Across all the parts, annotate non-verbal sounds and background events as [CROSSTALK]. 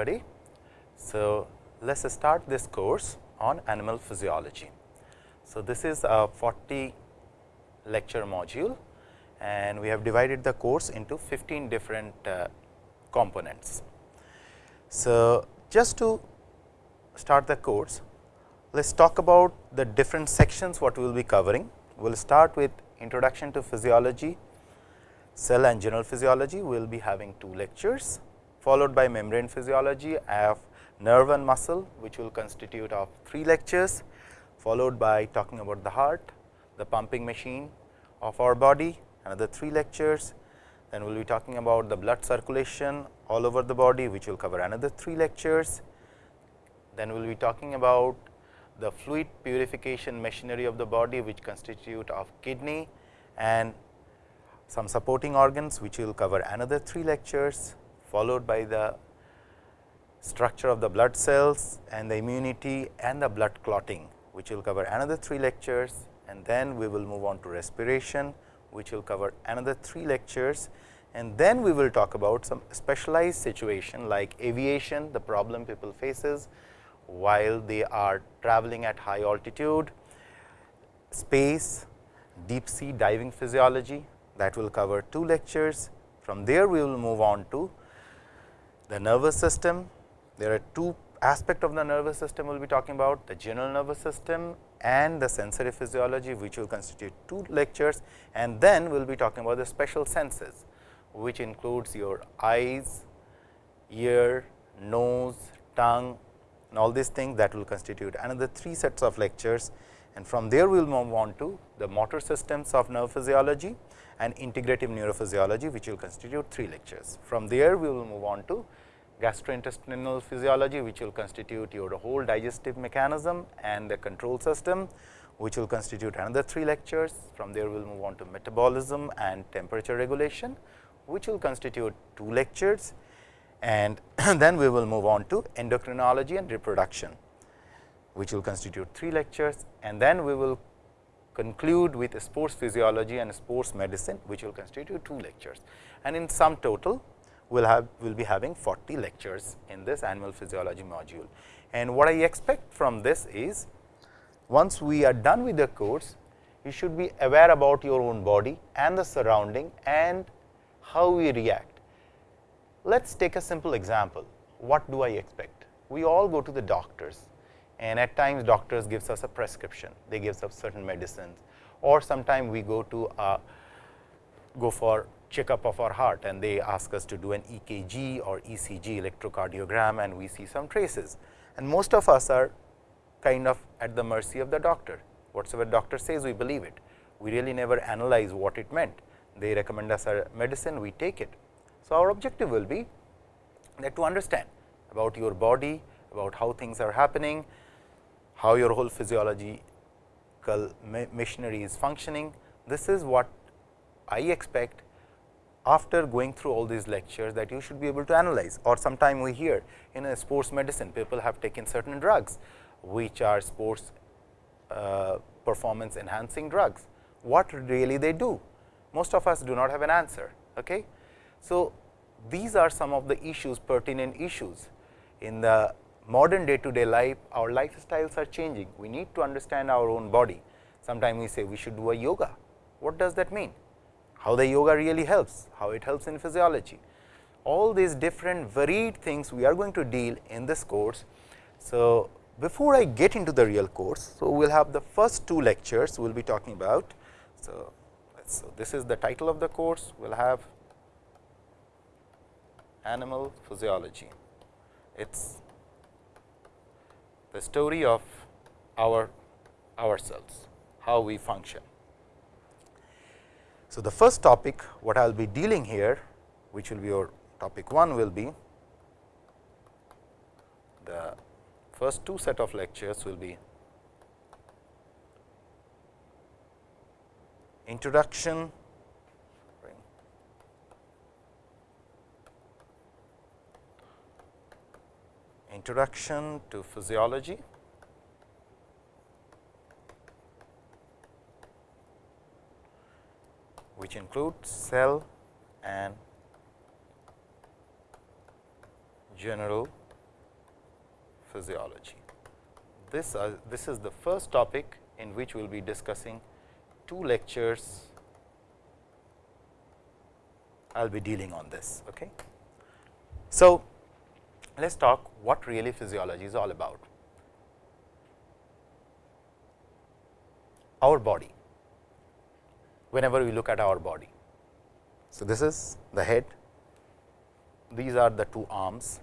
everybody. So, let us start this course on animal physiology. So, this is a 40 lecture module and we have divided the course into 15 different uh, components. So, just to start the course, let us talk about the different sections what we will be covering. We will start with introduction to physiology, cell and general physiology, we will be having two lectures followed by membrane physiology of nerve and muscle which will constitute of three lectures followed by talking about the heart, the pumping machine of our body another three lectures. Then we will be talking about the blood circulation all over the body which will cover another three lectures. Then we will be talking about the fluid purification machinery of the body which constitute of kidney and some supporting organs which will cover another three lectures followed by the structure of the blood cells and the immunity and the blood clotting which will cover another three lectures. And then we will move on to respiration which will cover another three lectures. And then we will talk about some specialized situation like aviation the problem people faces while they are traveling at high altitude, space, deep sea diving physiology that will cover two lectures. From there we will move on to the nervous system. There are two aspect of the nervous system we will be talking about the general nervous system and the sensory physiology which will constitute two lectures and then we will be talking about the special senses which includes your eyes, ear, nose, tongue and all these things that will constitute another three sets of lectures and from there we will move on to the motor systems of nerve physiology and integrative neurophysiology which will constitute three lectures. From there we will move on to gastrointestinal physiology which will constitute your whole digestive mechanism and the control system which will constitute another three lectures. From there we will move on to metabolism and temperature regulation which will constitute two lectures. And [CLEARS THROAT] then we will move on to endocrinology and reproduction which will constitute three lectures. And then we will conclude with sports physiology and sports medicine which will constitute two lectures. And in sum total will have will be having 40 lectures in this animal physiology module. And what I expect from this is once we are done with the course, you should be aware about your own body and the surrounding and how we react. Let us take a simple example. What do I expect? We all go to the doctors and at times doctors gives us a prescription. They gives us certain medicines or sometime we go to a go for checkup of our heart and they ask us to do an EKG or ECG electrocardiogram and we see some traces. And most of us are kind of at the mercy of the doctor. Whatsoever doctor says, we believe it. We really never analyze what it meant. They recommend us a medicine, we take it. So, our objective will be that to understand about your body, about how things are happening, how your whole physiological machinery is functioning. This is what I expect after going through all these lectures that you should be able to analyze or sometime we hear in a sports medicine people have taken certain drugs which are sports uh, performance enhancing drugs. What really they do? Most of us do not have an answer. Okay? So, these are some of the issues pertinent issues in the modern day to day life our lifestyles are changing. We need to understand our own body. Sometimes we say we should do a yoga. What does that mean? How the yoga really helps, how it helps in physiology. All these different varied things we are going to deal in this course. So, before I get into the real course, so we will have the first two lectures we will be talking about. So, so this is the title of the course, we will have animal physiology. It is the story of our ourselves, how we function. So, the first topic what I will be dealing here which will be your topic 1 will be the first two set of lectures will be introduction. Introduction to physiology which includes cell and general physiology. This, uh, this is the first topic in which we will be discussing two lectures. I will be dealing on this. Okay. So, let us talk what really physiology is all about. Our body, whenever we look at our body. So, this is the head, these are the two arms,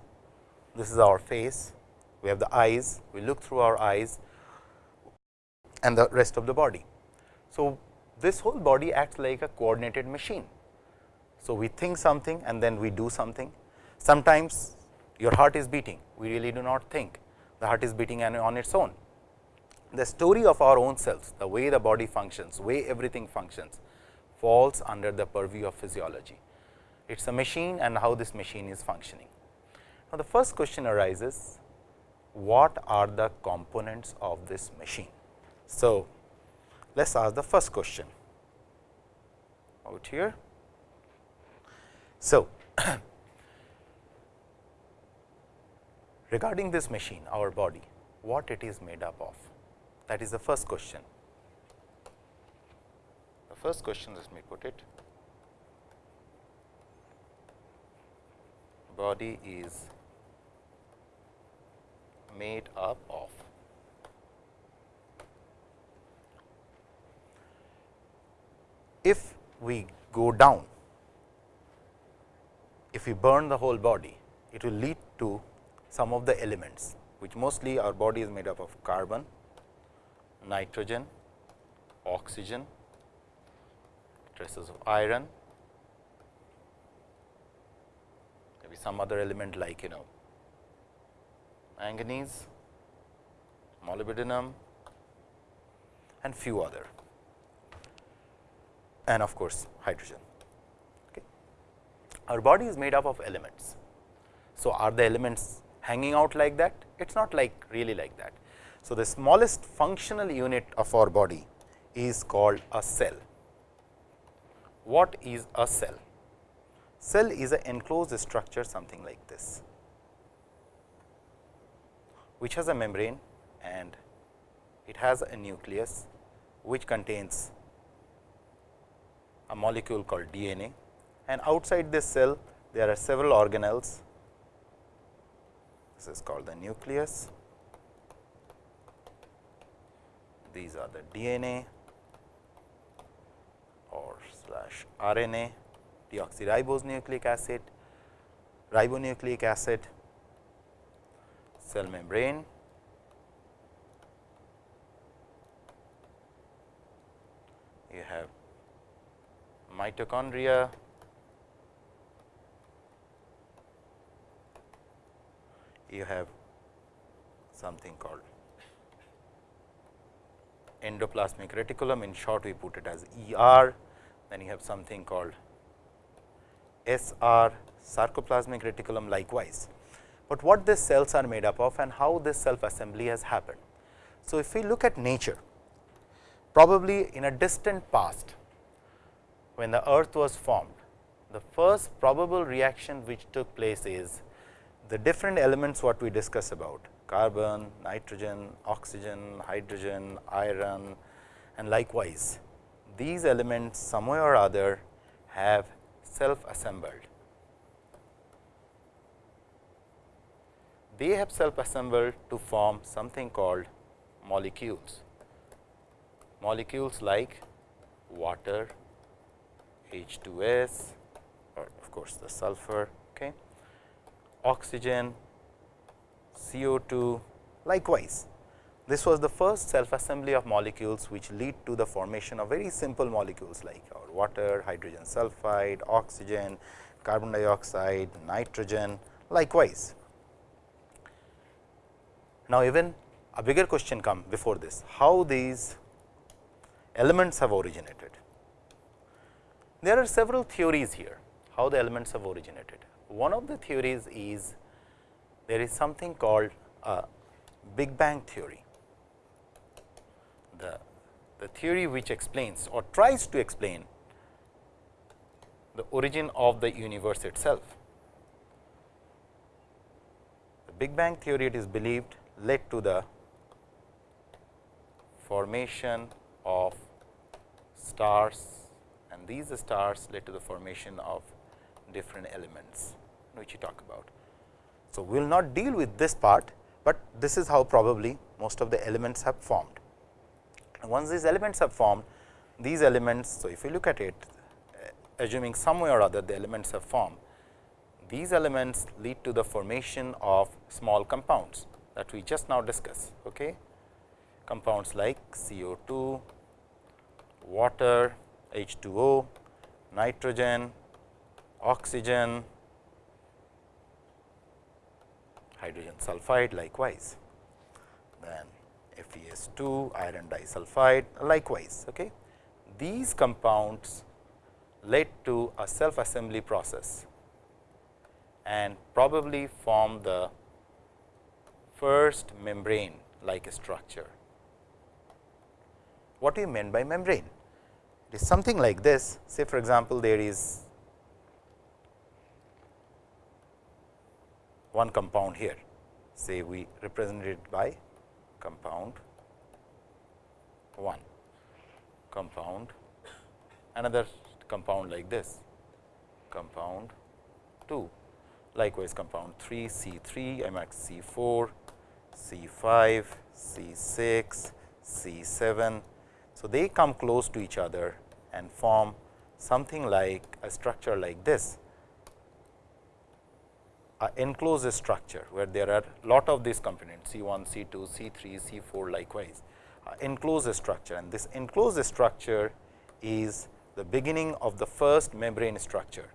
this is our face, we have the eyes, we look through our eyes and the rest of the body. So, this whole body acts like a coordinated machine. So, we think something and then we do something. Sometimes your heart is beating, we really do not think the heart is beating on its own. The story of our own selves, the way the body functions, way everything functions falls under the purview of physiology. It is a machine and how this machine is functioning. Now, the first question arises what are the components of this machine. So, let us ask the first question out here. So, [CLEARS THROAT] regarding this machine our body what it is made up of that is the first question. The first question let me put it body is made up of. If we go down, if we burn the whole body, it will lead to some of the elements, which mostly our body is made up of carbon, nitrogen, oxygen, traces of iron, maybe some other element like you know manganese, molybdenum and few other and of course, hydrogen. Okay. Our body is made up of elements. So, are the elements hanging out like that? It is not like really like that. So, the smallest functional unit of our body is called a cell. What is a cell? Cell is an enclosed structure something like this which has a membrane and it has a nucleus which contains a molecule called DNA and outside this cell there are several organelles. This is called the nucleus. These are the DNA or slash RNA, deoxyribose nucleic acid, ribonucleic acid cell membrane. You have mitochondria, you have something called endoplasmic reticulum. In short we put it as ER, then you have something called SR sarcoplasmic reticulum likewise. But what these cells are made up of and how this self assembly has happened. So, if we look at nature probably in a distant past when the earth was formed the first probable reaction which took place is the different elements what we discuss about carbon, nitrogen, oxygen, hydrogen, iron and likewise. These elements some way or other have self assembled they have self assembled to form something called molecules. Molecules like water, H2S or of course, the sulfur, okay, oxygen, CO2 likewise. This was the first self assembly of molecules which lead to the formation of very simple molecules like our water, hydrogen sulfide, oxygen, carbon dioxide, nitrogen likewise. Now, even a bigger question come before this, how these elements have originated. There are several theories here, how the elements have originated. One of the theories is there is something called a Big Bang theory. The, the theory which explains or tries to explain the origin of the universe itself. The Big Bang theory it is believed led to the formation of stars and these stars led to the formation of different elements which you talk about. So, we will not deal with this part, but this is how probably most of the elements have formed. And once these elements have formed, these elements, so if you look at it, uh, assuming some way or other the elements have formed, these elements lead to the formation of small compounds that we just now discussed. Okay? Compounds like CO2, water, H2O, nitrogen, oxygen, hydrogen sulfide likewise, then FeS2, iron disulfide likewise. Okay. These compounds led to a self assembly process and probably form the first membrane like structure. What do you mean by membrane? It is something like this say for example, there is one compound here. Say we represent it by compound 1 compound another compound like this compound 2 likewise compound 3 C 3 I mark C 4 C 5 C 6 C 7 so, they come close to each other and form something like a structure like this, a enclosed structure, where there are lot of these components C 1, C 2, C 3, C 4 likewise enclosed structure and this enclosed structure is the beginning of the first membrane structure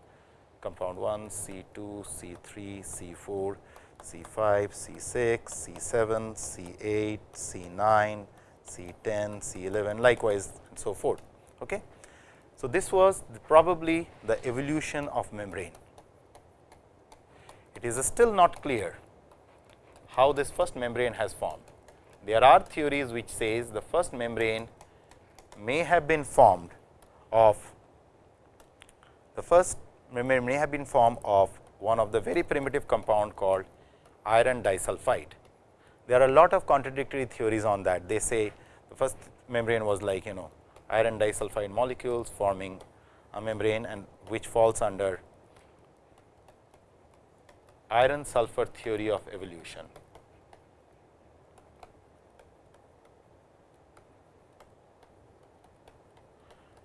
compound 1, C 2, C 3, C 4, C 5, C 6, C 7, C 8, C 9, C 10, C 11 likewise and so forth. Okay. So, this was probably the evolution of membrane. It is still not clear how this first membrane has formed. There are theories which says the first membrane may have been formed of the first membrane may have been formed of one of the very primitive compound called iron disulfide there are a lot of contradictory theories on that. They say the first membrane was like you know iron disulfide molecules forming a membrane and which falls under iron sulfur theory of evolution.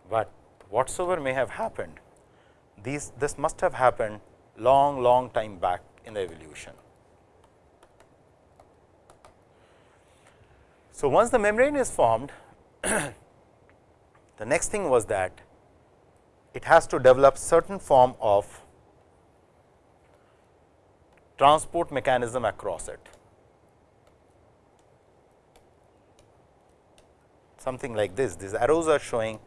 But whatsoever may have happened, these this must have happened long long time back in the evolution. So, once the membrane is formed, [COUGHS] the next thing was that it has to develop certain form of transport mechanism across it. Something like this, these arrows are showing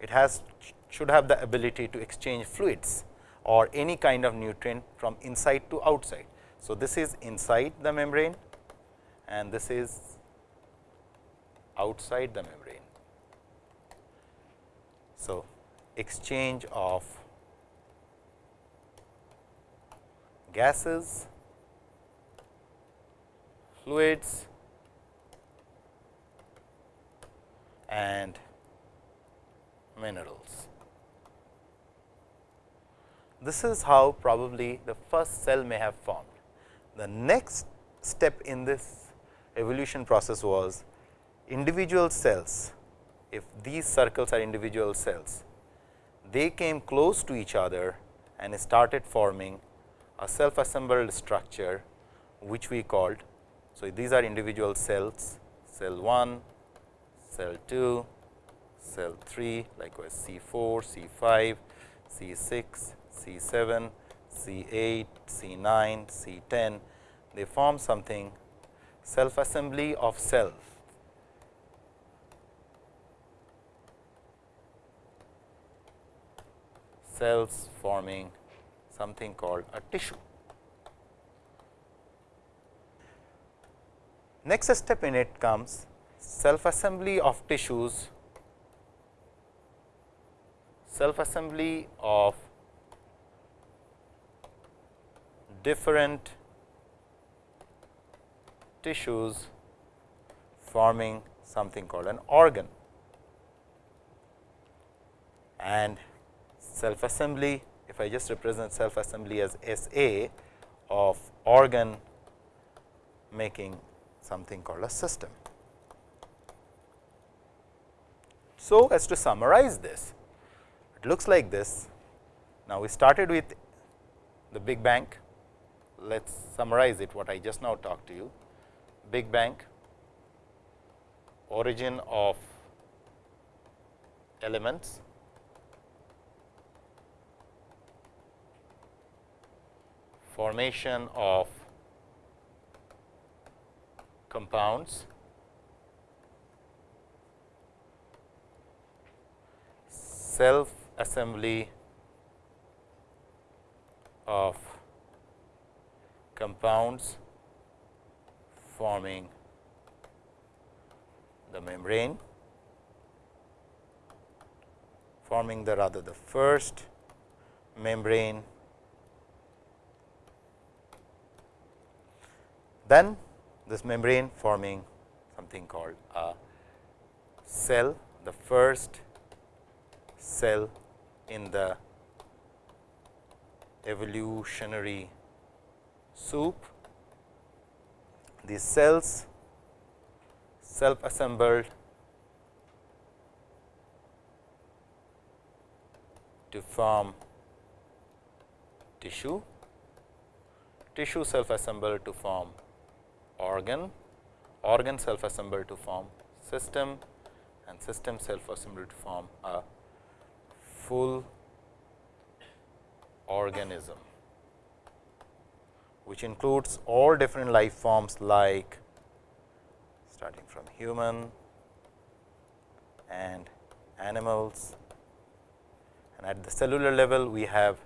it has should have the ability to exchange fluids or any kind of nutrient from inside to outside. So, this is inside the membrane and this is outside the membrane. So, exchange of gases, fluids and minerals. This is how probably the first cell may have formed. The next step in this evolution process was individual cells, if these circles are individual cells, they came close to each other and started forming a self assembled structure which we called. So, these are individual cells, cell 1, cell 2, cell 3, likewise C 4, C 5, C 6, C 7, C 8, C 9, C 10, they form something self assembly of cells cells forming something called a tissue. Next step in it comes self assembly of tissues, self assembly of different tissues forming something called an organ. And self assembly, if I just represent self assembly as S A of organ making something called a system. So, as to summarize this, it looks like this. Now, we started with the Big Bang. Let us summarize it what I just now talked to you. Big Bang, origin of elements, formation of compounds, self assembly of compounds forming the membrane forming the rather the first membrane then this membrane forming something called a cell the first cell in the evolutionary soup. These cells self assembled to form tissue, tissue self assembled to form organ, organ self assembled to form system and system self assembled to form a full organism, which includes all different life forms like starting from human and animals. And at the cellular level we have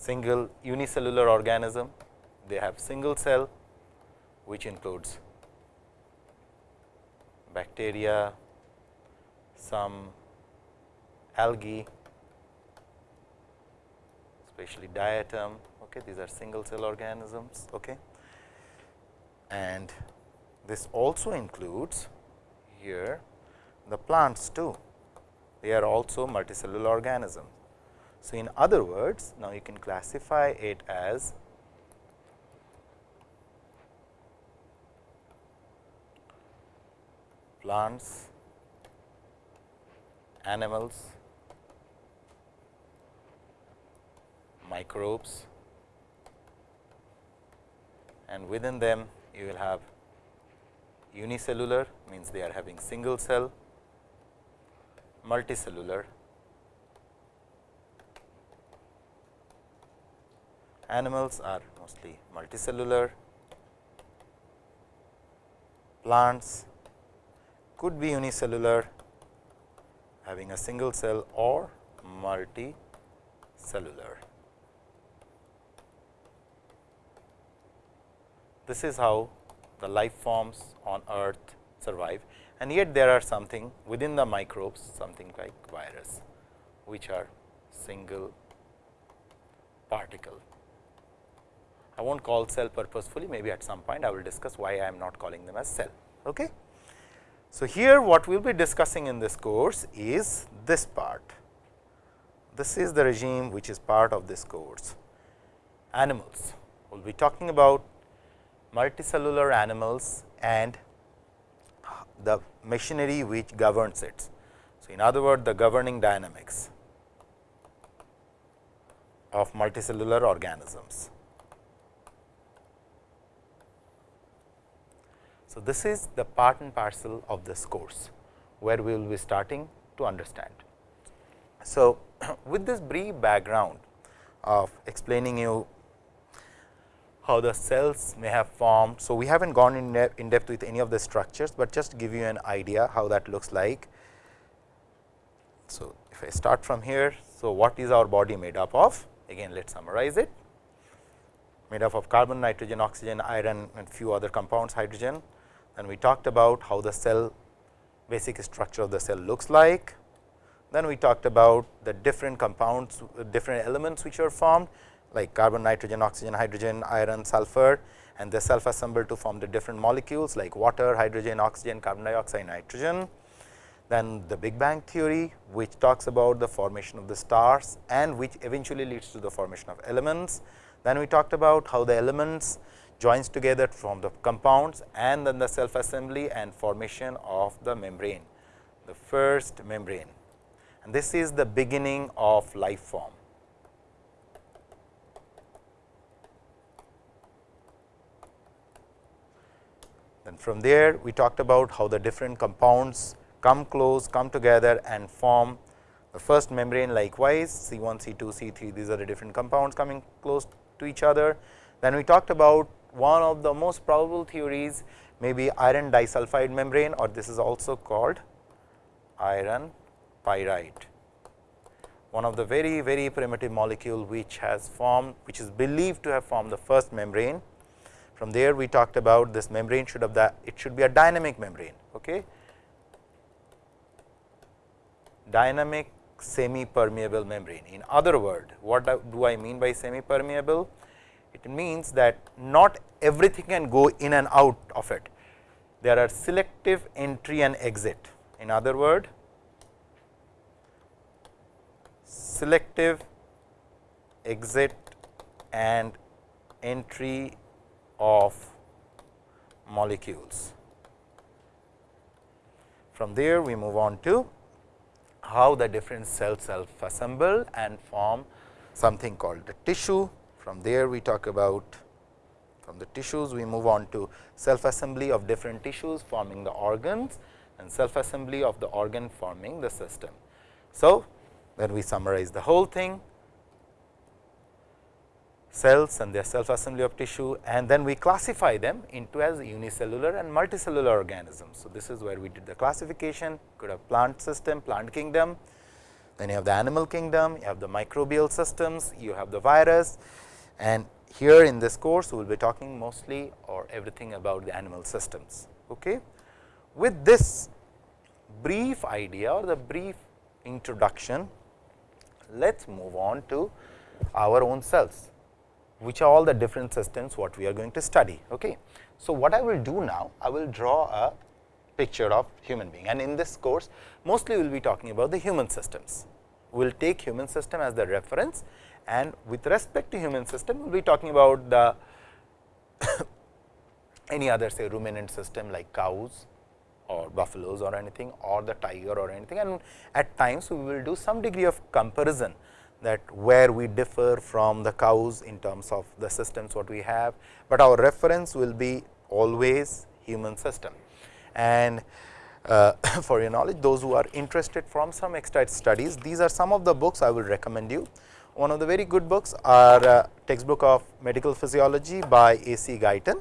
single unicellular organism, they have single cell which includes bacteria, some algae, especially diatom. Okay, these are single cell organisms. Okay. And this also includes here the plants too. They are also multicellular organisms. So, in other words, now you can classify it as plants, animals, microbes and within them you will have unicellular means they are having single cell, multicellular animals are mostly multicellular, plants could be unicellular having a single cell or multicellular. This is how the life forms on earth survive and yet there are something within the microbes something like virus which are single particle. I will not call cell purposefully maybe at some point I will discuss why I am not calling them as cell. Okay. So, here what we will be discussing in this course is this part. This is the regime which is part of this course. Animals, we will be talking about multicellular animals and the machinery which governs it. So, in other words the governing dynamics of multicellular organisms. So, this is the part and parcel of this course, where we will be starting to understand. So, [CLEARS THROAT] with this brief background of explaining you how the cells may have formed. So, we have not gone in, depth, in depth with any of the structures, but just give you an idea how that looks like. So, if I start from here, so what is our body made up of? Again let us summarize it made up of carbon, nitrogen, oxygen, iron and few other compounds hydrogen and we talked about how the cell basic structure of the cell looks like. Then we talked about the different compounds, different elements which are formed like carbon, nitrogen, oxygen, hydrogen, iron, sulfur and they self assemble to form the different molecules like water, hydrogen, oxygen, carbon dioxide, nitrogen. Then the Big Bang theory which talks about the formation of the stars and which eventually leads to the formation of elements. Then we talked about how the elements joins together from the compounds and then the self assembly and formation of the membrane, the first membrane. And this is the beginning of life form. Then from there we talked about how the different compounds come close, come together and form the first membrane likewise C 1, C 2, C 3 these are the different compounds coming close to each other. Then we talked about one of the most probable theories may be iron disulfide membrane or this is also called iron pyrite. One of the very very primitive molecule which has formed which is believed to have formed the first membrane. From there we talked about this membrane should have that it should be a dynamic membrane. Okay. Dynamic semi permeable membrane. In other word, what do I mean by semi permeable? It means that not everything can go in and out of it. There are selective entry and exit. In other word, selective exit and entry of molecules. From there, we move on to how the different cells self assemble and form something called the tissue from there we talk about from the tissues we move on to self assembly of different tissues forming the organs and self assembly of the organ forming the system. So, then we summarize the whole thing cells and their self assembly of tissue and then we classify them into as unicellular and multicellular organisms. So, this is where we did the classification could have plant system, plant kingdom, then you have the animal kingdom, you have the microbial systems, you have the virus, and here in this course we will be talking mostly or everything about the animal systems. Okay. With this brief idea or the brief introduction, let us move on to our own cells, which are all the different systems what we are going to study. Okay. So, what I will do now, I will draw a picture of human being and in this course mostly we will be talking about the human systems. We will take human system as the reference and with respect to human system, we will be talking about the [COUGHS] any other say ruminant system like cows or buffaloes or anything or the tiger or anything and at times we will do some degree of comparison that where we differ from the cows in terms of the systems what we have, but our reference will be always human system. And uh, [COUGHS] for your knowledge those who are interested from some extra studies, these are some of the books I will recommend you. One of the very good books are uh, textbook of medical physiology by A. C. Guyton.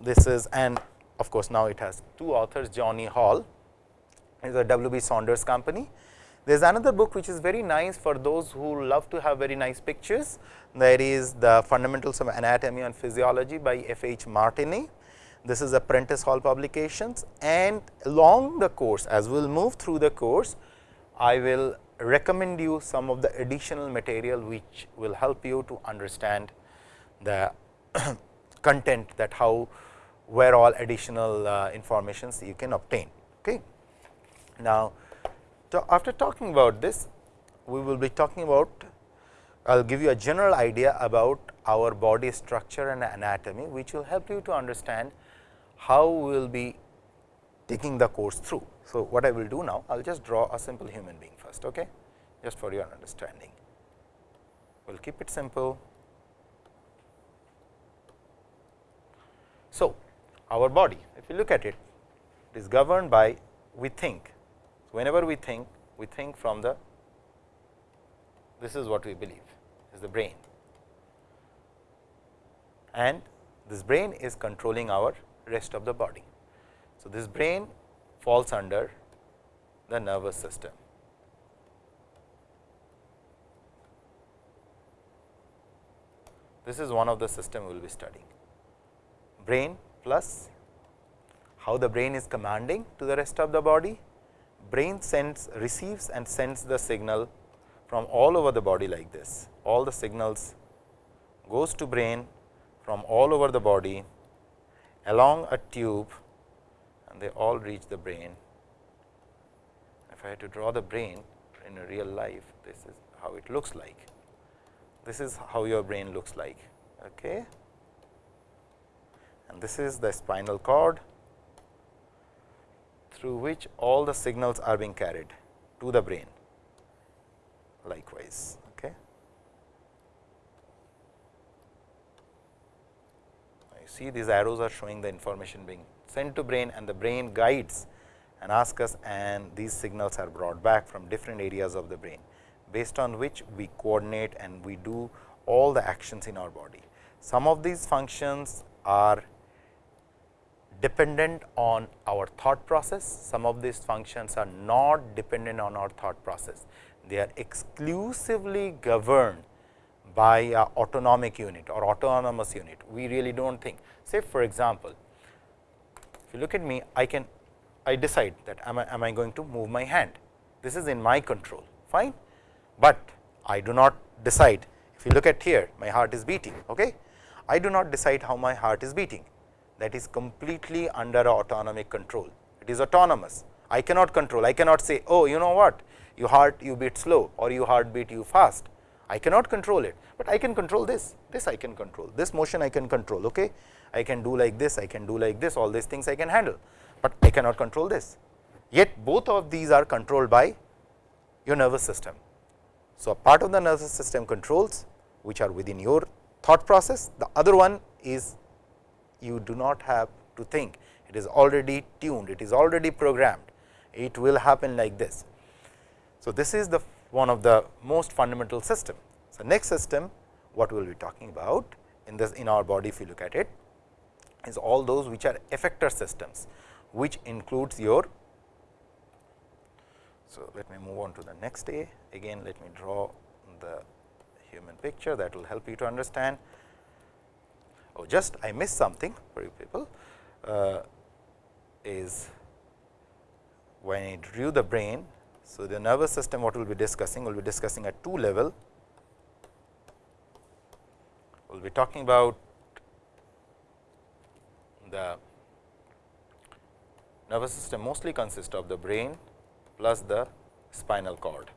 This is and of course, now it has two authors Johnny Hall is a W. B. Saunders company. There is another book which is very nice for those who love to have very nice pictures. There is the fundamentals of anatomy and physiology by F. H. Martini. This is a Prentice Hall publications and along the course as we will move through the course, I will recommend you some of the additional material which will help you to understand the [CLEARS THROAT] content that how where all additional uh, informations you can obtain. Okay. Now, after talking about this, we will be talking about I will give you a general idea about our body structure and anatomy, which will help you to understand how we will be taking the course through. So, what I will do now, I will just draw a simple human being first, okay? just for your understanding. We will keep it simple. So, our body, if you look at it, it is governed by we think. Whenever we think, we think from the this is what we believe is the brain and this brain is controlling our rest of the body. So, this brain falls under the nervous system. This is one of the system we will be studying. Brain plus how the brain is commanding to the rest of the body. Brain sends receives and sends the signal from all over the body like this. All the signals goes to brain from all over the body along a tube and they all reach the brain. If I had to draw the brain in a real life, this is how it looks like. This is how your brain looks like. Okay. And this is the spinal cord through which all the signals are being carried to the brain likewise. Okay. You see these arrows are showing the information being sent to brain and the brain guides and ask us and these signals are brought back from different areas of the brain based on which we coordinate and we do all the actions in our body. Some of these functions are dependent on our thought process, some of these functions are not dependent on our thought process. They are exclusively governed by a autonomic unit or autonomous unit. We really do not think. Say for example, if you look at me, I can I decide that am I, am I going to move my hand. This is in my control, fine, but I do not decide. If you look at here, my heart is beating. Okay? I do not decide how my heart is beating. That is completely under autonomic control. It is autonomous. I cannot control. I cannot say, oh, you know what? You heart you beat slow or you heart beat you fast. I cannot control it, but I can control this. This I can control. This motion I can control. Okay? I can do like this. I can do like this. All these things I can handle but I cannot control this. Yet both of these are controlled by your nervous system. So, a part of the nervous system controls which are within your thought process, the other one is you do not have to think, it is already tuned, it is already programmed, it will happen like this. So, this is the one of the most fundamental system. So, next system what we will be talking about in this in our body if you look at it is all those which are effector systems which includes your. So, let me move on to the next A. Again, let me draw the human picture that will help you to understand. Oh, just I missed something for you people uh, is when I drew the brain. So, the nervous system what we will be discussing, we will be discussing at two level. We will be talking about the nervous system mostly consists of the brain plus the spinal cord.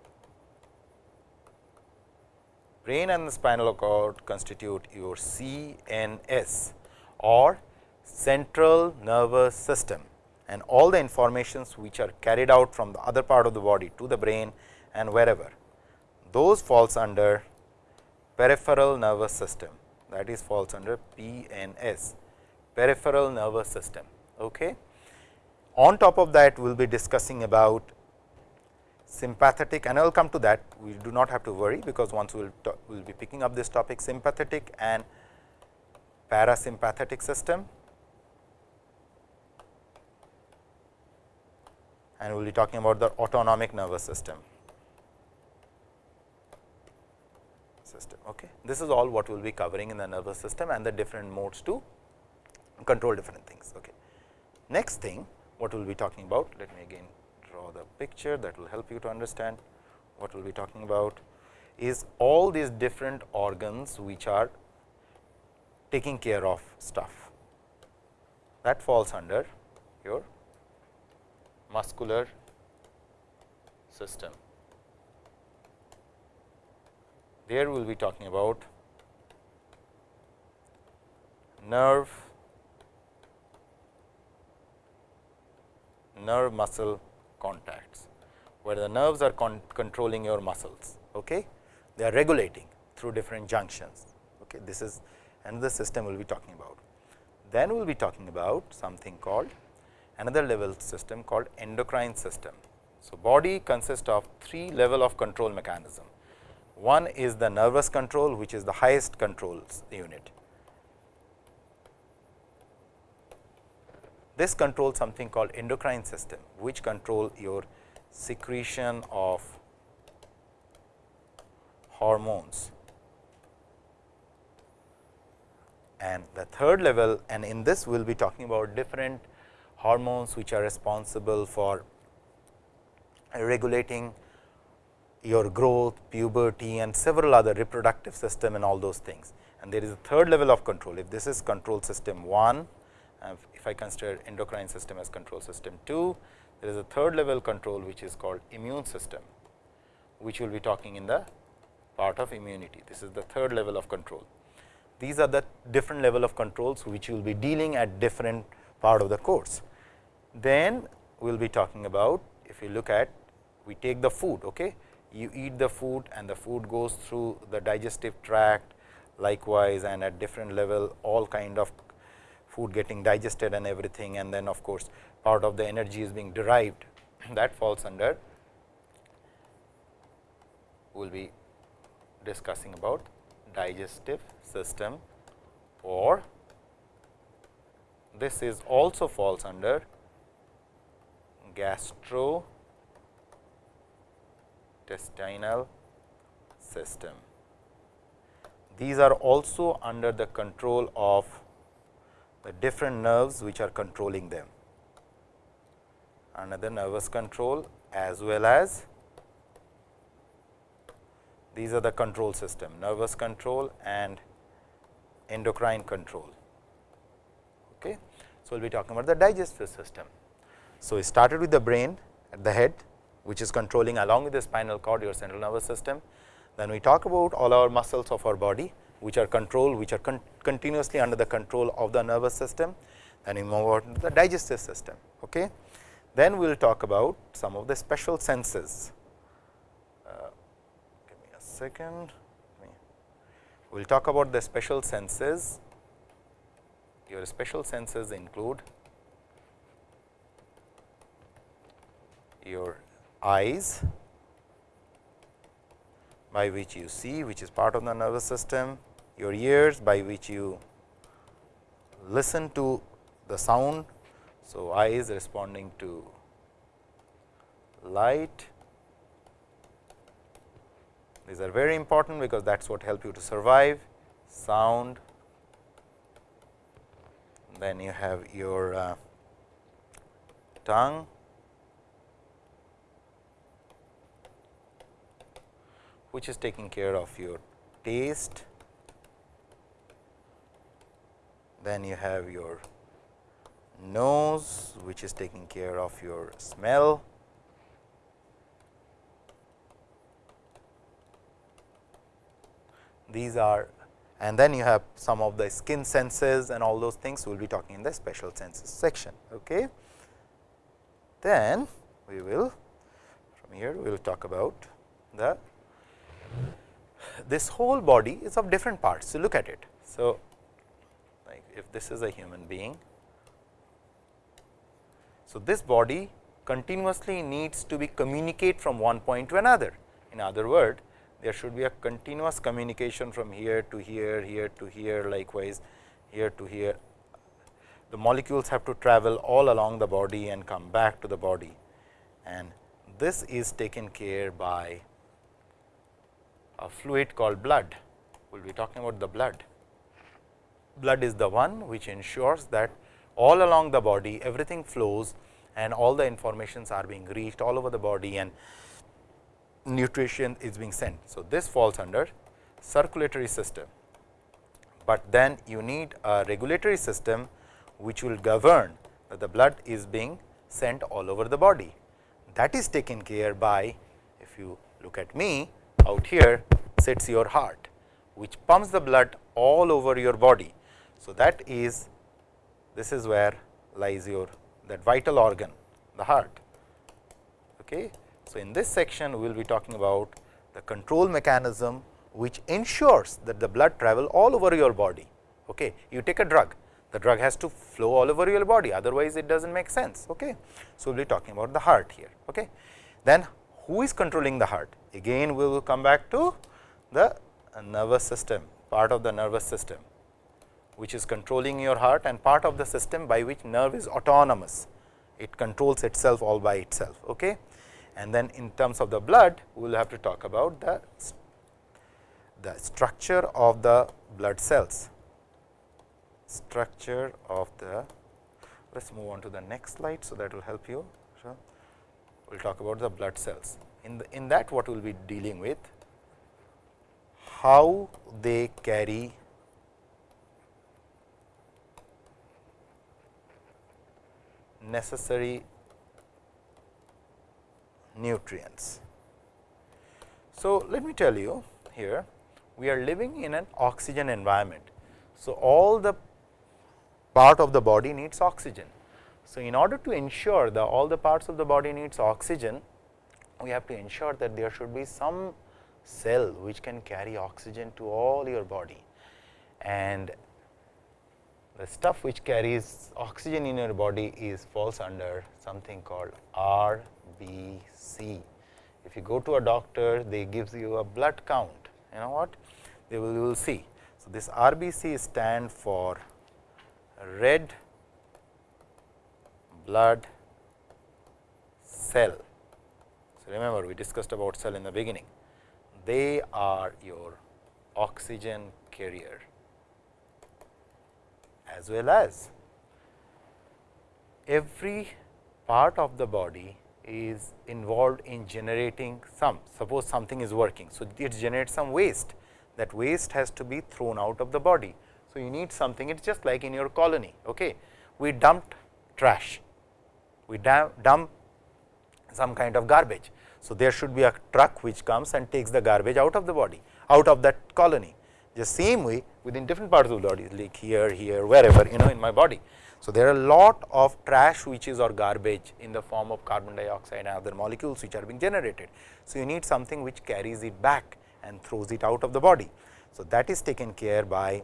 Brain and the spinal cord constitute your CNS or central nervous system and all the informations which are carried out from the other part of the body to the brain and wherever those falls under peripheral nervous system that is falls under PNS peripheral nervous system. Okay. On top of that, we will be discussing about sympathetic and I will come to that. We do not have to worry, because once we will we'll be picking up this topic sympathetic and parasympathetic system and we will be talking about the autonomic nervous system. system. Okay. This is all what we will be covering in the nervous system and the different modes to control different things. Okay. Next thing what we will be talking about. Let me again draw the picture that will help you to understand what we will be talking about is all these different organs which are taking care of stuff that falls under your muscular system. There we will be talking about nerve nerve muscle contacts, where the nerves are con controlling your muscles. Okay? They are regulating through different junctions. Okay? This is another system we will be talking about. Then we will be talking about something called another level system called endocrine system. So, body consists of three level of control mechanism. One is the nervous control which is the highest controls unit. This controls something called endocrine system, which control your secretion of hormones. And the third level and in this we will be talking about different hormones which are responsible for regulating your growth, puberty and several other reproductive system and all those things. and there is a third level of control. If this is control system 1, uh, if I consider endocrine system as control system 2, there is a third level control which is called immune system, which we will be talking in the part of immunity. This is the third level of control. These are the different level of controls which you will be dealing at different part of the course. Then we will be talking about if you look at we take the food. Okay? You eat the food and the food goes through the digestive tract likewise and at different level all kind of food getting digested and everything and then of course, part of the energy is being derived [LAUGHS] that falls under we will be discussing about digestive system or this is also falls under gastrointestinal system. These are also under the control of the different nerves which are controlling them. Another nervous control as well as these are the control system, nervous control and endocrine control. Okay. So, we will be talking about the digestive system. So, we started with the brain at the head, which is controlling along with the spinal cord your central nervous system. Then we talk about all our muscles of our body, which are controlled, which are con continuously under the control of the nervous system. Then we move on to the digestive system. Okay. Then we will talk about some of the special senses. Uh, give me a second. We will talk about the special senses. Your special senses include your eyes by which you see which is part of the nervous system, your ears by which you listen to the sound. So, eyes responding to light. These are very important because that is what help you to survive sound. Then you have your uh, tongue which is taking care of your taste. Then you have your nose, which is taking care of your smell. These are and then you have some of the skin senses and all those things we will be talking in the special senses section. Okay. Then we will from here we will talk about the this whole body is of different parts. So, look at it. So, like if this is a human being. So, this body continuously needs to be communicate from one point to another. In other word, there should be a continuous communication from here to here, here to here, likewise here to here. The molecules have to travel all along the body and come back to the body and this is taken care by a fluid called blood. We will be talking about the blood. Blood is the one which ensures that all along the body everything flows and all the informations are being reached all over the body and nutrition is being sent. So, this falls under circulatory system, but then you need a regulatory system which will govern that the blood is being sent all over the body. That is taken care by if you look at me out here sits your heart, which pumps the blood all over your body. So, that is this is where lies your that vital organ the heart. Okay. So, in this section we will be talking about the control mechanism which ensures that the blood travel all over your body. Okay. You take a drug, the drug has to flow all over your body otherwise it does not make sense. Okay. So, we will be talking about the heart here. Okay. Then who is controlling the heart? Again we will come back to the nervous system, part of the nervous system, which is controlling your heart and part of the system by which nerve is autonomous. It controls itself all by itself. Okay. And then in terms of the blood, we will have to talk about the, the structure of the blood cells, structure of the, let us move on to the next slide. So, that will help you. So, we will talk about the blood cells in, the, in that what we will be dealing with how they carry necessary nutrients. So, let me tell you here we are living in an oxygen environment. So, all the part of the body needs oxygen. So, in order to ensure that all the parts of the body needs oxygen, we have to ensure that there should be some cell which can carry oxygen to all your body. And the stuff which carries oxygen in your body is falls under something called RBC. If you go to a doctor, they gives you a blood count, you know what? They will, will see. So, this RBC stand for red blood cell. Remember we discussed about cell in the beginning. They are your oxygen carrier as well as every part of the body is involved in generating some suppose something is working. So, it generates some waste that waste has to be thrown out of the body. So, you need something it is just like in your colony. Okay. We dumped trash, we dump some kind of garbage. So, there should be a truck which comes and takes the garbage out of the body out of that colony. The same way within different parts of the body like here, here, wherever you know in my body. So, there are a lot of trash which is or garbage in the form of carbon dioxide and other molecules which are being generated. So, you need something which carries it back and throws it out of the body. So, that is taken care by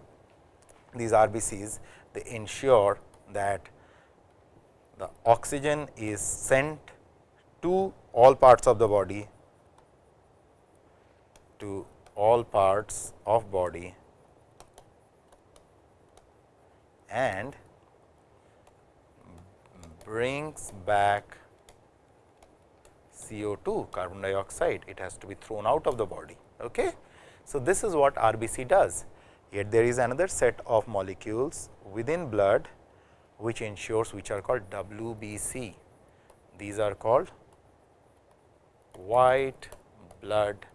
these RBCs they ensure that the oxygen is sent to all parts of the body to all parts of body and brings back CO2 carbon dioxide it has to be thrown out of the body. Okay. So, this is what RBC does yet there is another set of molecules within blood which ensures which are called WBC. These are called white blood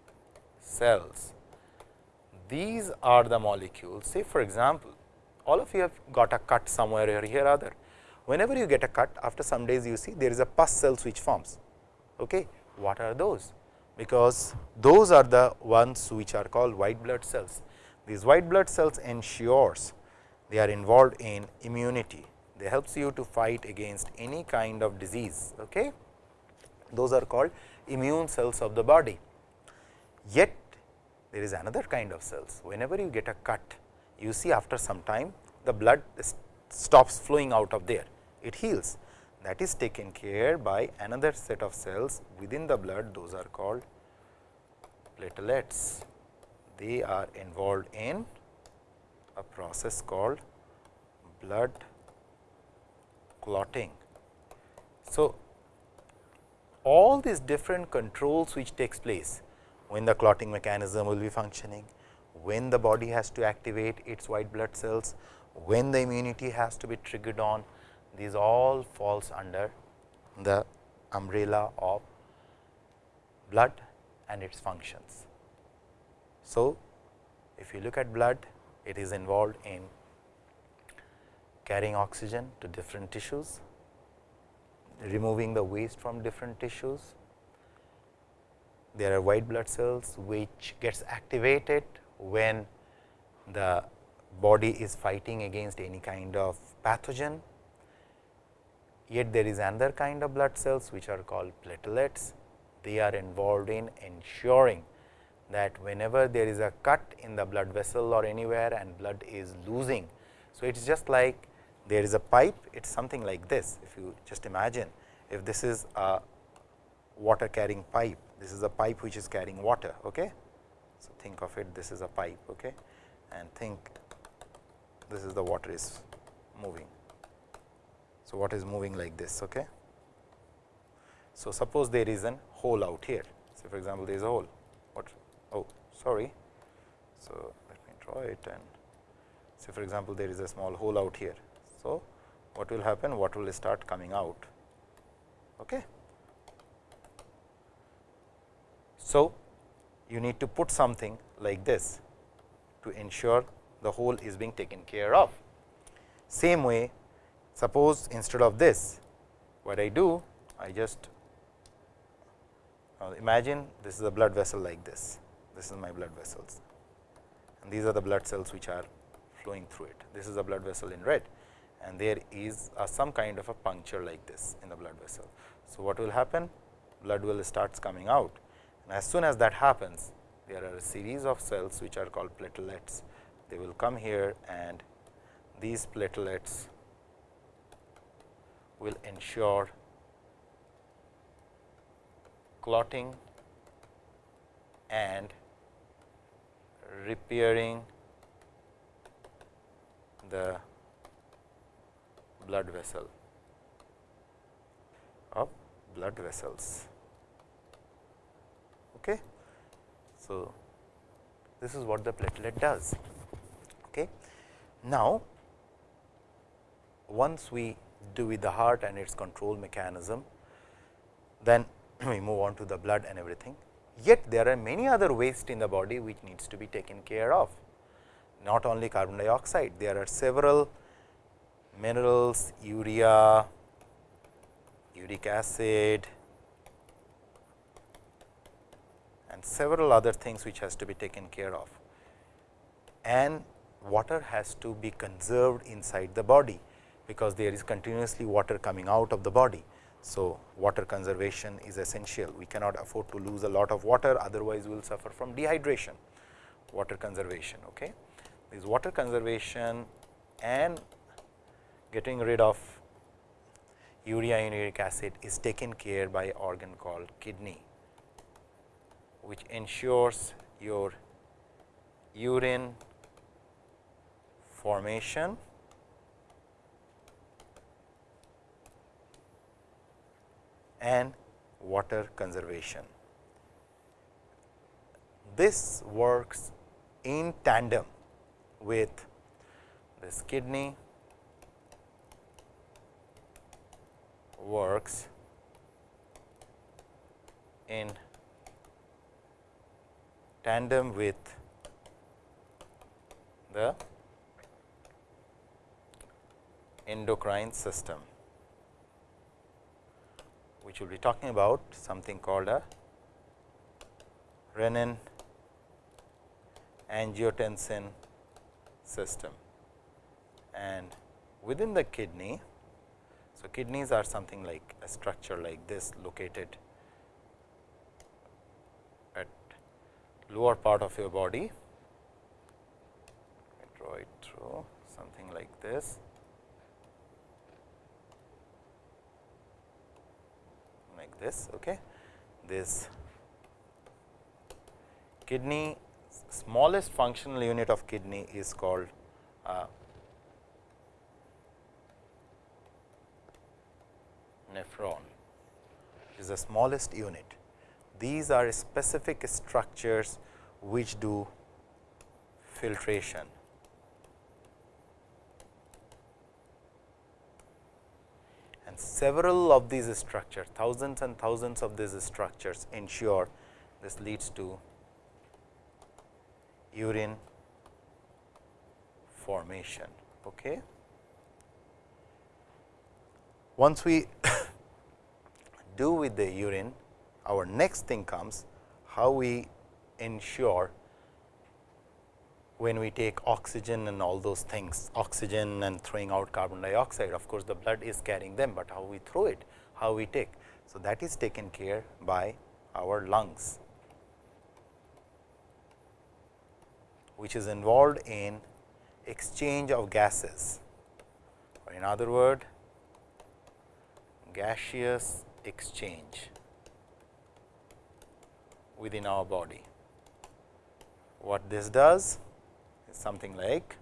cells. These are the molecules say for example, all of you have got a cut somewhere or here other. Whenever you get a cut after some days you see there is a pus cells which forms. Okay. What are those? Because those are the ones which are called white blood cells. These white blood cells ensures they are involved in immunity. They helps you to fight against any kind of disease. Okay? Those are called immune cells of the body. Yet there is another kind of cells. Whenever you get a cut, you see after some time the blood stops flowing out of there, it heals. That is taken care by another set of cells within the blood, those are called platelets. They are involved in a process called blood clotting. So, all these different controls which takes place when the clotting mechanism will be functioning, when the body has to activate its white blood cells, when the immunity has to be triggered on, these all falls under the umbrella of blood and its functions. So, if you look at blood, it is involved in carrying oxygen to different tissues, removing the waste from different tissues. There are white blood cells which gets activated when the body is fighting against any kind of pathogen. Yet there is another kind of blood cells which are called platelets. They are involved in ensuring that whenever there is a cut in the blood vessel or anywhere and blood is losing. So, it is just like there is a pipe, it is something like this. If you just imagine, if this is a water carrying pipe, this is a pipe which is carrying water. Okay? So, think of it, this is a pipe okay? and think this is the water is moving. So, what is moving like this? Okay? So, suppose there is an hole out here. So, for example, there is a hole. What? Oh, sorry. So, let me draw it and say for example, there is a small hole out here. So, what will happen? What will start coming out? Okay. So, you need to put something like this to ensure the hole is being taken care of. Same way, suppose instead of this, what I do I just uh, imagine this is a blood vessel like this, this is my blood vessels and these are the blood cells which are flowing through it. This is a blood vessel in red and there is some kind of a puncture like this in the blood vessel. So, what will happen? Blood will starts coming out and as soon as that happens, there are a series of cells which are called platelets. They will come here and these platelets will ensure clotting and repairing the blood vessel of blood vessels. Okay. So, this is what the platelet does. Okay. Now, once we do with the heart and its control mechanism, then [CLEARS THROAT] we move on to the blood and everything. Yet, there are many other waste in the body which needs to be taken care of. Not only carbon dioxide, there are several minerals, urea, uric acid and several other things which has to be taken care of. And water has to be conserved inside the body, because there is continuously water coming out of the body. So, water conservation is essential. We cannot afford to lose a lot of water, otherwise we will suffer from dehydration. Water conservation. Okay. This water conservation and getting rid of urea and uric acid is taken care by organ called kidney, which ensures your urine formation and water conservation. This works in tandem with this kidney works in tandem with the endocrine system which we will be talking about something called a renin angiotensin system. And within the kidney, so kidneys are something like a structure like this located at lower part of your body. I draw it through something like this. Like this. Okay. This kidney smallest functional unit of kidney is called uh, nephron is the smallest unit. These are specific structures which do filtration. And several of these structures, thousands and thousands of these structures ensure this leads to urine formation. Okay. Once we do with the urine, our next thing comes how we ensure when we take oxygen and all those things, oxygen and throwing out carbon dioxide, of course, the blood is carrying them, but how we throw it, how we take. So, that is taken care by our lungs, which is involved in exchange of gases or in other word gaseous exchange within our body. What this does? Is something like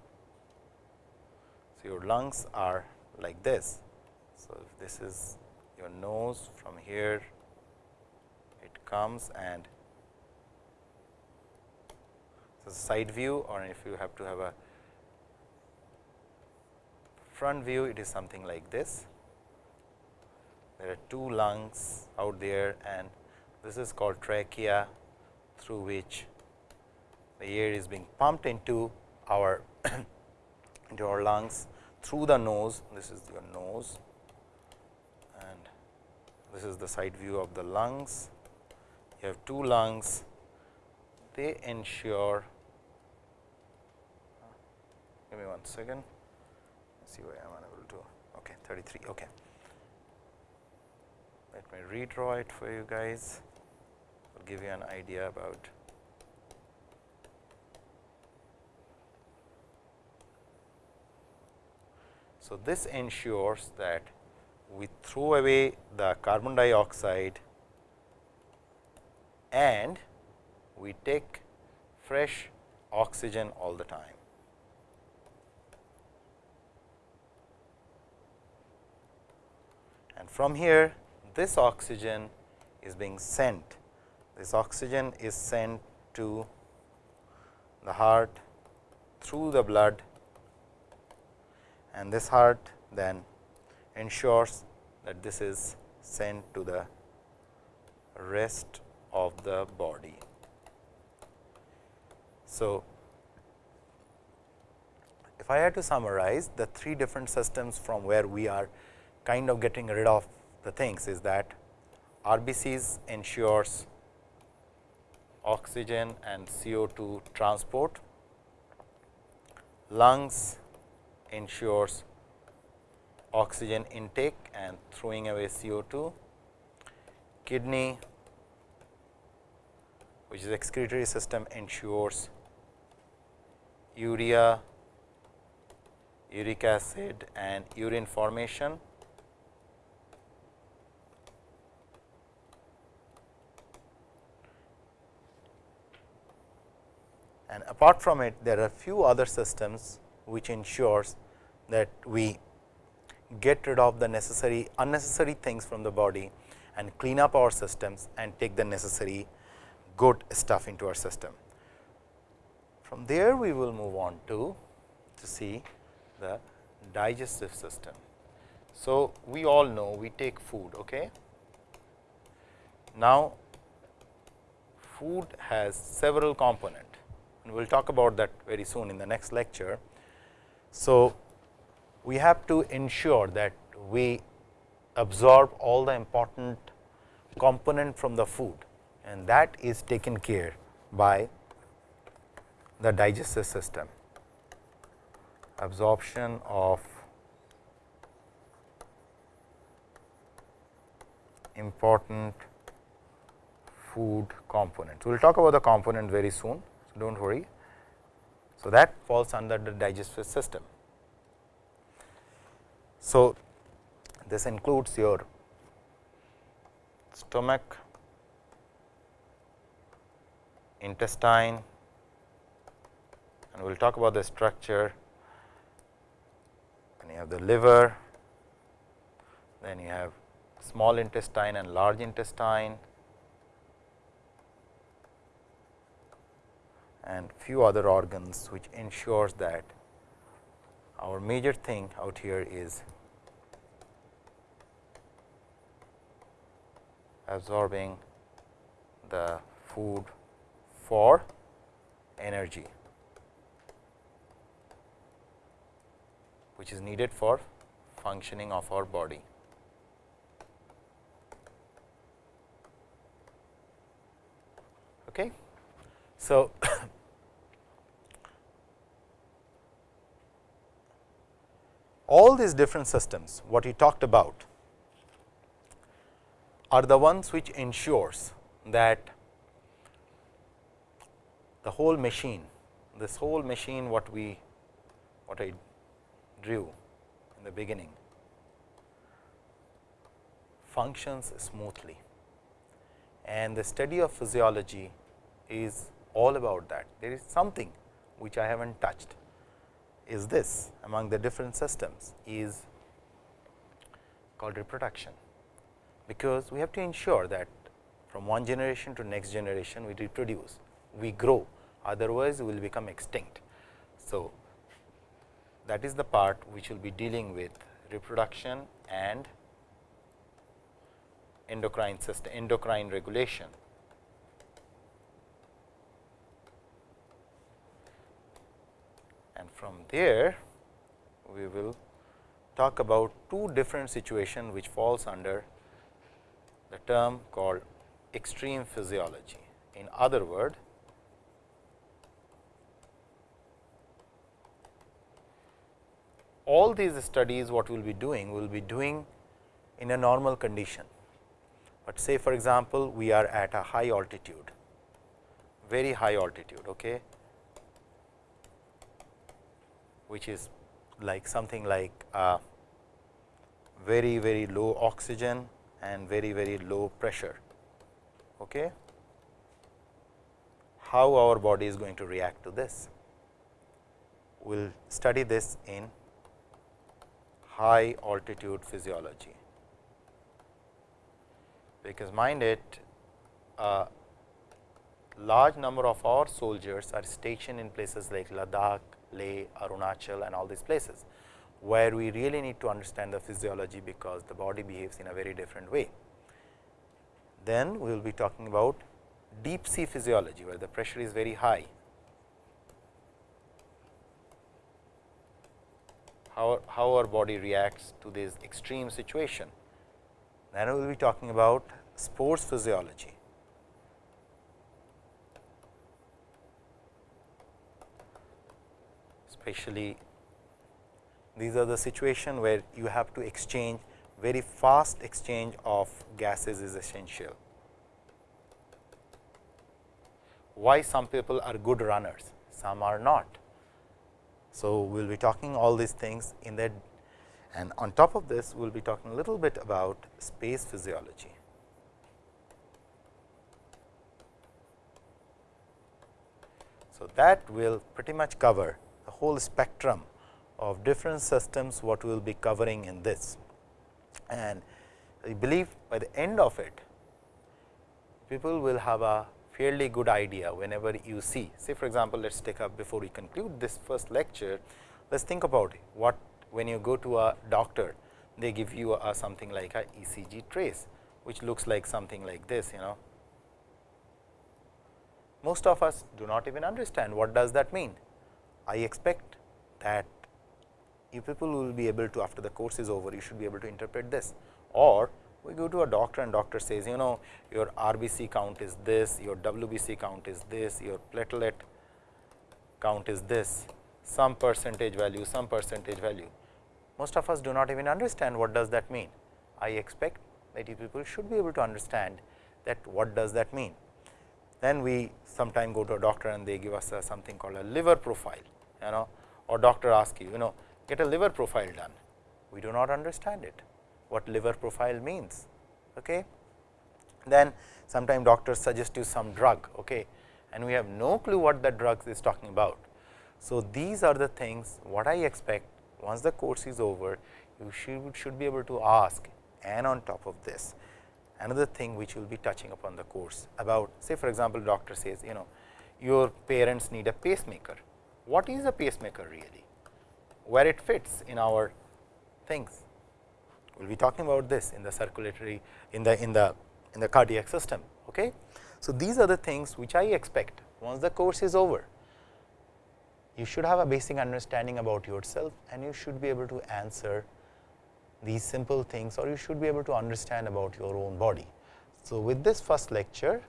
so your lungs are like this. So, if this is your nose from here it comes and so side view or if you have to have a front view it is something like this. There are two lungs out there and this is called trachea through which the air is being pumped into our [CLEARS THROAT] into our lungs through the nose. This is your nose and this is the side view of the lungs. You have two lungs, they ensure, give me one second, Let's see why I am unable to, okay, 33, okay. Let me redraw it for you guys, I will give you an idea about So, this ensures that we throw away the carbon dioxide and we take fresh oxygen all the time. And from here this oxygen is being sent, this oxygen is sent to the heart through the blood and this heart then ensures that this is sent to the rest of the body. So, if I had to summarize the three different systems from where we are kind of getting rid of the things is that RBCs ensures oxygen and CO2 transport, lungs ensures oxygen intake and throwing away CO2, kidney which is excretory system ensures urea, uric acid and urine formation. Apart from it, there are few other systems which ensures that we get rid of the necessary unnecessary things from the body and clean up our systems and take the necessary good stuff into our system. From there we will move on to to see the digestive system. So, we all know we take food. Okay? Now, food has several component and we will talk about that very soon in the next lecture. So, we have to ensure that we absorb all the important component from the food and that is taken care by the digestive system. Absorption of important food components. We will talk about the component very soon, so do not worry. So, that falls under the digestive system. So, this includes your stomach, intestine and we will talk about the structure and you have the liver, then you have small intestine and large intestine and few other organs which ensures that our major thing out here is absorbing the food for energy, which is needed for functioning of our body. Okay. So, [COUGHS] all these different systems what we talked about are the ones which ensures that the whole machine, this whole machine what we what I drew in the beginning functions smoothly and the study of physiology is all about that. There is something which I have not touched is this among the different systems is called reproduction, because we have to ensure that from one generation to next generation we reproduce, we grow otherwise we will become extinct. So, that is the part which will be dealing with reproduction and endocrine system endocrine regulation. And from there we will talk about two different situations which falls under the term called extreme physiology. In other word, all these studies what we will be doing, we will be doing in a normal condition. But say for example, we are at a high altitude, very high altitude, okay, which is like something like uh, very very low oxygen and very very low pressure. Okay. How our body is going to react to this? We will study this in high altitude physiology, because mind it a large number of our soldiers are stationed in places like Ladakh, Leh, Arunachal and all these places, where we really need to understand the physiology, because the body behaves in a very different way. Then we will be talking about deep sea physiology, where the pressure is very high. How, how our body reacts to this extreme situation. Then we will be talking about sports physiology. Especially these are the situation where you have to exchange very fast exchange of gases is essential. Why some people are good runners, some are not. So, we will be talking all these things in that and on top of this we will be talking a little bit about space physiology. So, that will pretty much cover whole spectrum of different systems what we will be covering in this. And I believe by the end of it, people will have a fairly good idea whenever you see. Say for example, let us take up before we conclude this first lecture, let us think about what when you go to a doctor, they give you a, something like a ECG trace, which looks like something like this, you know. Most of us do not even understand what does that mean. I expect that you people will be able to after the course is over, you should be able to interpret this or we go to a doctor and doctor says you know your RBC count is this, your WBC count is this, your platelet count is this, some percentage value, some percentage value. Most of us do not even understand what does that mean. I expect that you people should be able to understand that what does that mean. Then we sometime go to a doctor and they give us a something called a liver profile you know or doctor ask you, you know get a liver profile done. We do not understand it, what liver profile means. Okay. Then sometime doctors suggest you some drug okay, and we have no clue what that drug is talking about. So, these are the things what I expect once the course is over you should, should be able to ask and on top of this another thing which we will be touching upon the course about say for example, doctor says you know your parents need a pacemaker what is a pacemaker really, where it fits in our things. We will be talking about this in the circulatory in the in the in the cardiac system. Okay. So, these are the things which I expect once the course is over. You should have a basic understanding about yourself and you should be able to answer these simple things or you should be able to understand about your own body. So, with this first lecture,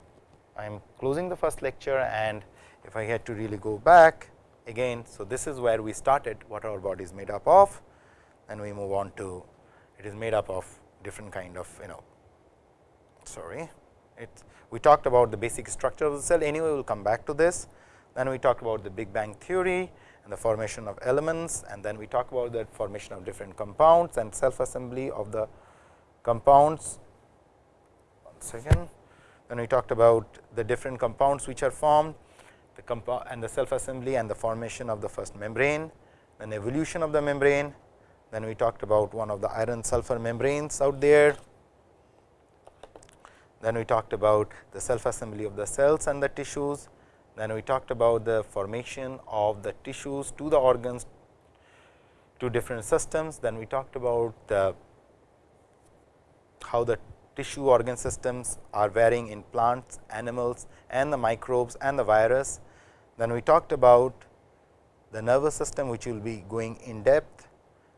I am closing the first lecture and if I had to really go back, again. So, this is where we started what our body is made up of and we move on to it is made up of different kind of you know sorry. It we talked about the basic structure of the cell. Anyway we will come back to this. Then we talked about the big bang theory and the formation of elements and then we talk about the formation of different compounds and self assembly of the compounds. One second. Then we talked about the different compounds which are formed the and the self assembly and the formation of the first membrane, then evolution of the membrane, then we talked about one of the iron sulfur membranes out there. Then we talked about the self assembly of the cells and the tissues. Then we talked about the formation of the tissues to the organs to different systems. Then we talked about the how the tissue organ systems are varying in plants, animals and the microbes and the virus. Then we talked about the nervous system which will be going in depth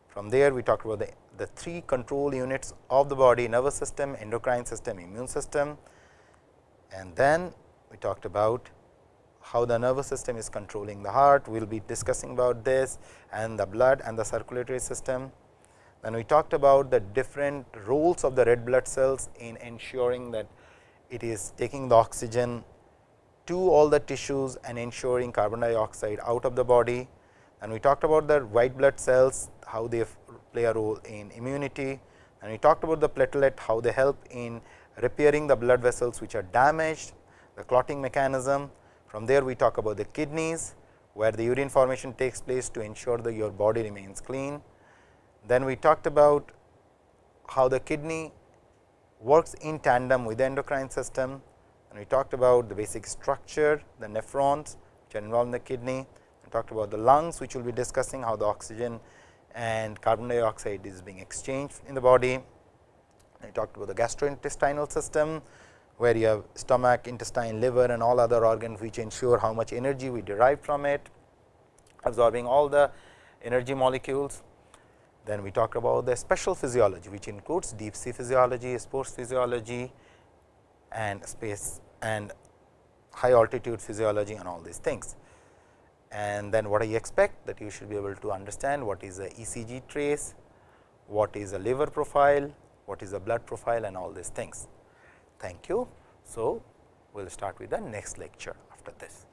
From there, we talked about the, the three control units of the body nervous system, endocrine system, immune system and then we talked about how the nervous system is controlling the heart. We will be discussing about this and the blood and the circulatory system. Then we talked about the different roles of the red blood cells in ensuring that it is taking the oxygen to all the tissues and ensuring carbon dioxide out of the body. And we talked about the white blood cells, how they play a role in immunity and we talked about the platelet, how they help in repairing the blood vessels which are damaged, the clotting mechanism. From there we talk about the kidneys, where the urine formation takes place to ensure that your body remains clean. Then we talked about how the kidney works in tandem with the endocrine system and we talked about the basic structure, the nephrons which are involved in the kidney. We talked about the lungs which we will be discussing how the oxygen and carbon dioxide is being exchanged in the body. I talked about the gastrointestinal system, where you have stomach, intestine, liver and all other organs which ensure how much energy we derive from it, absorbing all the energy molecules. Then we talked about the special physiology, which includes deep sea physiology, sports physiology and space and high altitude physiology and all these things. And then what I expect that you should be able to understand what is a ECG trace, what is a liver profile, what is the blood profile and all these things. Thank you. So, we will start with the next lecture after this.